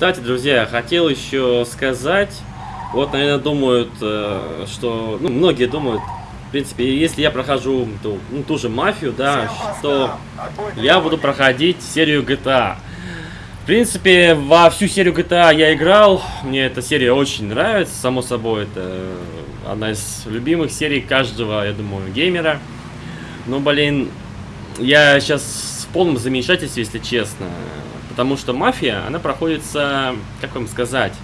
Кстати, друзья, хотел еще сказать, вот, наверное, думают, э, что, ну, многие думают, в принципе, если я прохожу ту, ну, ту же мафию, да, что я буду проходить серию GTA. В принципе, во всю серию GTA я играл, мне эта серия очень нравится, само собой, это одна из любимых серий каждого, я думаю, геймера. Но, блин, я сейчас в полном замешательстве, если честно, потому что мафия, она проходится, как вам сказать,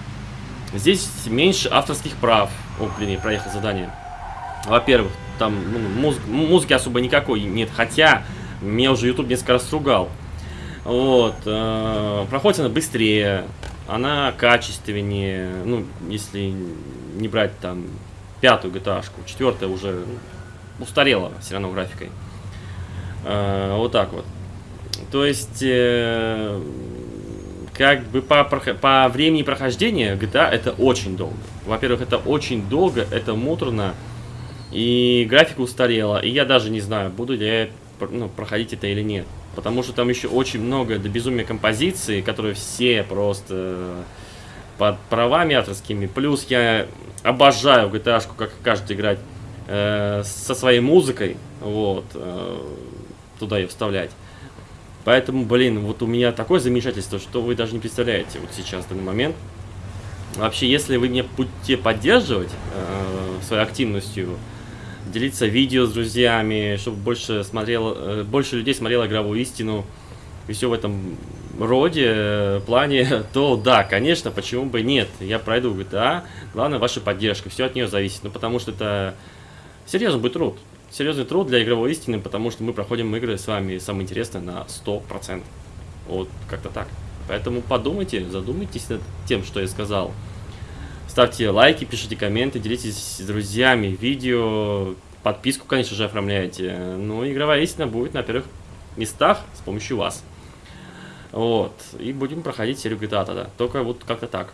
здесь меньше авторских прав. О, блин, я проехал задание. Во-первых, там ну, муз музыки особо никакой нет, хотя меня уже YouTube несколько раз ругал. Вот, э, проходит она быстрее, она качественнее, ну, если не брать там пятую GTA, четвертая уже устарела все равно графикой. Э, вот так вот. То есть, э, как бы по, по времени прохождения GTA это очень долго. Во-первых, это очень долго, это муторно, и графика устарела. И я даже не знаю, буду ли я ну, проходить это или нет. Потому что там еще очень много до безумия композиций, которые все просто под правами авторскими. Плюс я обожаю GTA, как каждый играть э, со своей музыкой. Вот. Э, туда ее вставлять. Поэтому, блин, вот у меня такое замешательство, что вы даже не представляете вот сейчас, в данный момент. Вообще, если вы меня будете поддерживать э, своей активностью, делиться видео с друзьями, чтобы больше, смотрел, э, больше людей смотрело игровую истину и все в этом роде, э, плане, то да, конечно, почему бы нет. Я пройду GTA, главное ваша поддержка, все от нее зависит. Ну, потому что это серьезный будет труд. Серьезный труд для игровой истины, потому что мы проходим игры с вами, самое интересное, на 100%. Вот, как-то так. Поэтому подумайте, задумайтесь над тем, что я сказал. Ставьте лайки, пишите комменты, делитесь с друзьями видео. Подписку, конечно же, оформляйте. Ну, игровая истина будет на первых местах с помощью вас. Вот. И будем проходить серию GTA тогда. Только вот как-то так.